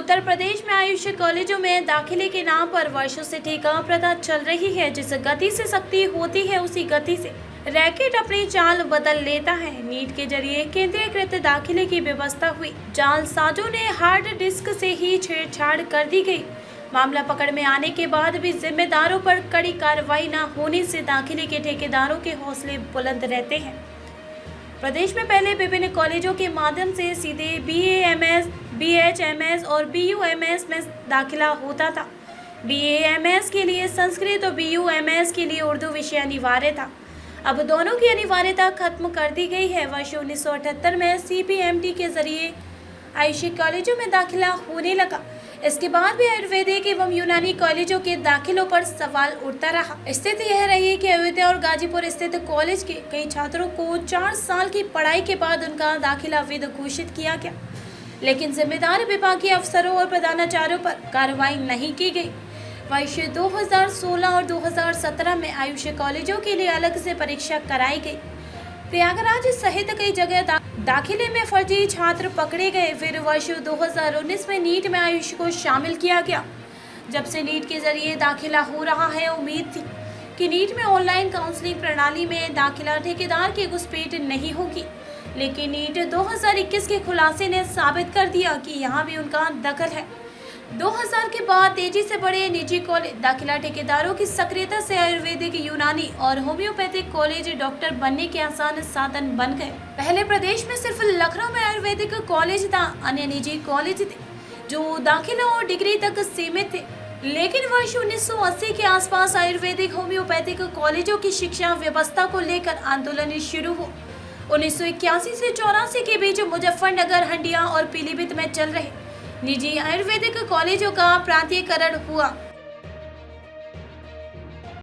उत्तर प्रदेश में आयुष कॉलेजों में दाखिले के नाम पर वर्षों से ठेका प्रथा चल रही है। जिस गति से सख्ती होती है, उसी गति से रैकेट अपनी चाल बदल लेता है। नीट के ज़रिए केंद्रीयकृत दाखिले की व्यवस्था हुई। जाल साजों ने हार्ड डिस्क से ही छेड़छाड़ कर दी गई। मामला पकड़ में आने के बाद भी जिम्मेदारों पर कड़ी कार्रवाई न होने से दाखिले के ठेकेदारों के हौसले बुलंद रहते हैं। प्रदेश में पहले विभिन्न कॉलेजों के माध्यम से सीधे B M S B H M S और बी यू एम एस में दाखिला होता था। बी एम एस के लिए संस्कृत और बी यू एम एस के लिए उर्दू विषय अनिवार्य था। अब दोनों की अनिवार्यता खत्म कर दी गई है। वर्ष उन्नीस सौ अठहत्तर में सी पी एम टी के ज़रिए आयुषी कॉलेजों में दाखिला होने लगा। इसके बाद भी आयुर्वेदिक एवं यूनानी कॉलेजों के दाखिलों पर सवाल उठता रहा। स्थिति यह रही कि अयोध्या और गाजीपुर स्थित कॉलेज के कई छात्रों को चार साल की पढ़ाई के बाद उनका दाखिला विद घोषित किया गया। लेकिन जिम्मेदार विभागीय अफसरों और प्रधानाचार्यों पर कार्रवाई नहीं की गई। वर्ष 2016 और 2017 में आयुष कॉलेजों के लिए अलग से परीक्षा कराई गई। प्रयागराज सहित कई जगह दा, दाखिले में फर्जी छात्र पकड़े गए। फिर वर्ष 2019 में नीट में आयुष को शामिल किया गया। जब से नीट के ज़रिए दाखिला हो रहा है उम्मीद थी कि नीट में ऑनलाइन काउंसलिंग प्रणाली में दाखिला ठेकेदार की घुसपैठ नहीं होगी। लेकिन नीट 2021 के खुलासे ने साबित कर दिया कि यहाँ भी उनका दखल है। 2000 के बाद तेज़ी से बढ़े निजी कॉलेज दाखिला ठेकेदारों की सक्रियता से आयुर्वेदिक, यूनानी और होम्योपैथिक कॉलेज डॉक्टर बनने के आसान साधन बन गए। पहले प्रदेश में सिर्फ़ लखनऊ में आयुर्वेदिक कॉलेज था, अन्य निजी कॉलेज थे, जो दाखिला और डिग्री तक सीमित थे। लेकिन वर्ष 1980 के आसपास आयुर्वेदिक, होम्योपैथिक कॉलेजों की शिक्षा व्यवस्था को लेकर आंदोलन शुरू हुआ। उन्नीस से चौरासी के बीच मुजफ्फरनगर, हंडिया और पीलीभीत में चल रहे निजी आयुर्वेदिक कॉलेजों का प्रांतीयकरण हुआ।